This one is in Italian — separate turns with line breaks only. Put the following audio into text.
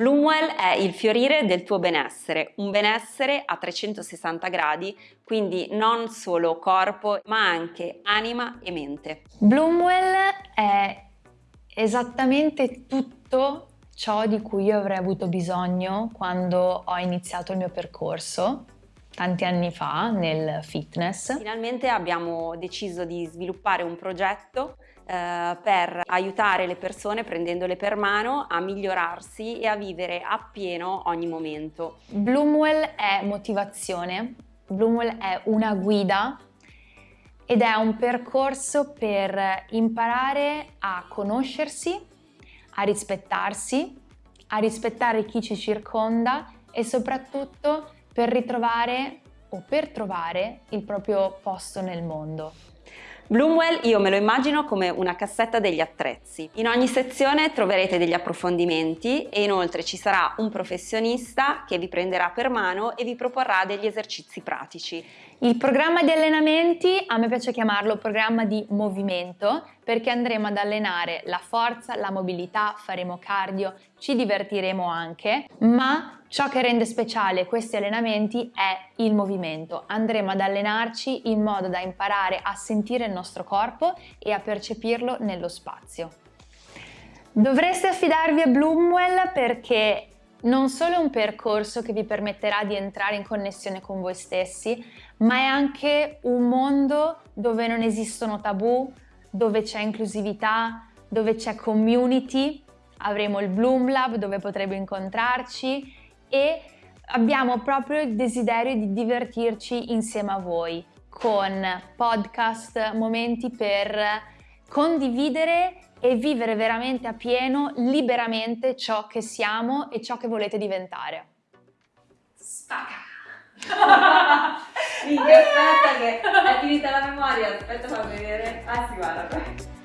Bloomwell è il fiorire del tuo benessere, un benessere a 360 gradi, quindi non solo corpo ma anche anima e mente.
Bloomwell è esattamente tutto ciò di cui io avrei avuto bisogno quando ho iniziato il mio percorso tanti anni fa nel fitness.
Finalmente abbiamo deciso di sviluppare un progetto eh, per aiutare le persone prendendole per mano a migliorarsi e a vivere appieno ogni momento.
Bloomwell è motivazione, Bloomwell è una guida ed è un percorso per imparare a conoscersi, a rispettarsi, a rispettare chi ci circonda e soprattutto per ritrovare o per trovare il proprio posto nel mondo.
Bloomwell io me lo immagino come una cassetta degli attrezzi. In ogni sezione troverete degli approfondimenti e inoltre ci sarà un professionista che vi prenderà per mano e vi proporrà degli esercizi pratici.
Il programma di allenamenti, a me piace chiamarlo programma di movimento, perché andremo ad allenare la forza, la mobilità, faremo cardio, ci divertiremo anche, ma ciò che rende speciale questi allenamenti è il movimento. Andremo ad allenarci in modo da imparare a sentire il nostro corpo e a percepirlo nello spazio. Dovreste affidarvi a Bloomwell perché non solo è un percorso che vi permetterà di entrare in connessione con voi stessi, ma è anche un mondo dove non esistono tabù, dove c'è inclusività, dove c'è community, avremo il Bloom Lab dove potremo incontrarci e abbiamo proprio il desiderio di divertirci insieme a voi con podcast, momenti per condividere e vivere veramente a pieno, liberamente ciò che siamo e ciò che volete diventare.
Spacca! Minchia, aspetta che è finita la memoria, aspetta fammi vedere. Ah sì, guarda.